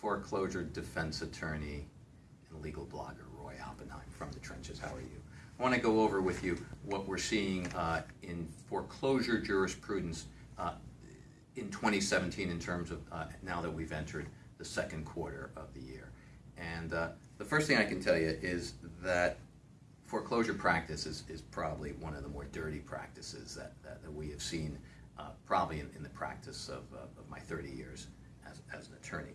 foreclosure defense attorney and legal blogger Roy Oppenheim from the trenches. How are you? I want to go over with you what we're seeing uh, in foreclosure jurisprudence uh, in 2017 in terms of uh, now that we've entered the second quarter of the year. And uh, the first thing I can tell you is that foreclosure practice is, is probably one of the more dirty practices that, that, that we have seen uh, probably in, in the practice of, uh, of my 30 years as, as an attorney.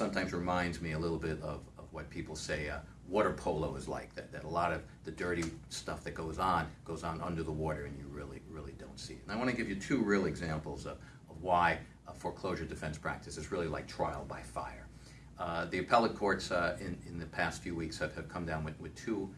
Sometimes reminds me a little bit of, of what people say uh, water polo is like, that, that a lot of the dirty stuff that goes on goes on under the water and you really, really don't see it. And I want to give you two real examples of, of why foreclosure defense practice is really like trial by fire. Uh, the appellate courts uh, in, in the past few weeks have, have come down with, with two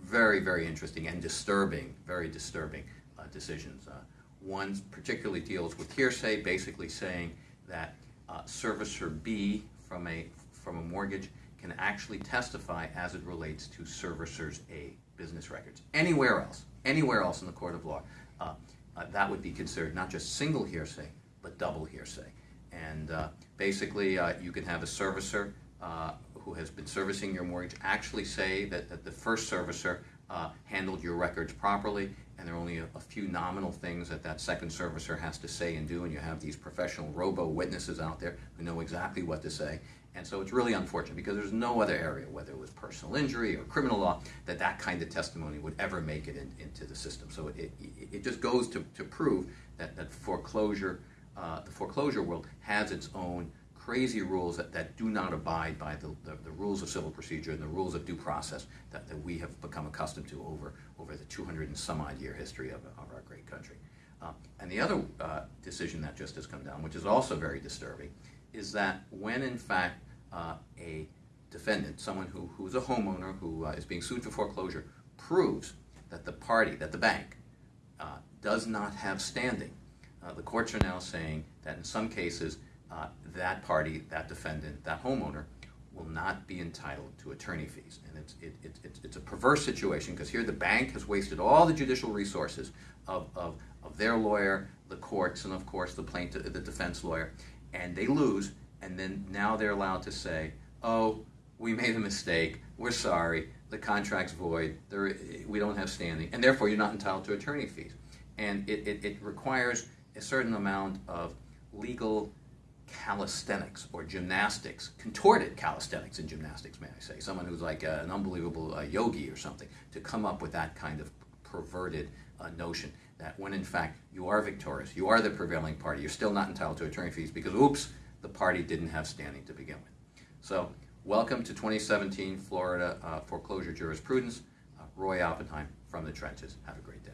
very, very interesting and disturbing, very disturbing uh, decisions. Uh, one particularly deals with hearsay, basically saying that uh, servicer B from a, from a mortgage can actually testify as it relates to servicers A business records. Anywhere else, anywhere else in the court of law, uh, uh, that would be considered not just single hearsay, but double hearsay. And uh, basically, uh, you can have a servicer uh, who has been servicing your mortgage actually say that, that the first servicer uh, handled your records properly, and there are only a, a, few nominal things that that second servicer has to say and do, and you have these professional robo-witnesses out there who know exactly what to say. And so it's really unfortunate because there's no other area, whether it was personal injury or criminal law, that that kind of testimony would ever make it in, into the system. So it, it, it, just goes to, to prove that, that foreclosure, uh, the foreclosure world has its own crazy rules that, that do not abide by the, the, the, rules of civil procedure and the rules of due process that, that we have become accustomed to over, over the 200 and some odd year history of, of our great country. Uh, and the other uh, decision that just has come down, which is also very disturbing, is that when in fact uh, a defendant, someone who, who's a homeowner who uh, is being sued for foreclosure, proves that the party, that the bank, uh, does not have standing, uh, the courts are now saying that in some cases uh, that party, that defendant, that homeowner will not be entitled to attorney fees. And it's, it, it, it's, it's a perverse situation because here the bank has wasted all the judicial resources of, of, of their lawyer, the courts, and of course the plaintiff, the defense lawyer, and they lose, and then now they're allowed to say, oh, we made a mistake, we're sorry, the contract's void, there, we don't have standing, and therefore you're not entitled to attorney fees. And it, it, it requires a certain amount of legal calisthenics or gymnastics, contorted calisthenics and gymnastics, may I say, someone who's like an unbelievable yogi or something, to come up with that kind of perverted uh, notion that when in fact you are victorious, you are the prevailing party, you're still not entitled to attorney fees because, oops, the party didn't have standing to begin with. So, welcome to 2017 Florida uh, foreclosure jurisprudence. Uh, Roy Oppenheim from the trenches. Have a great day.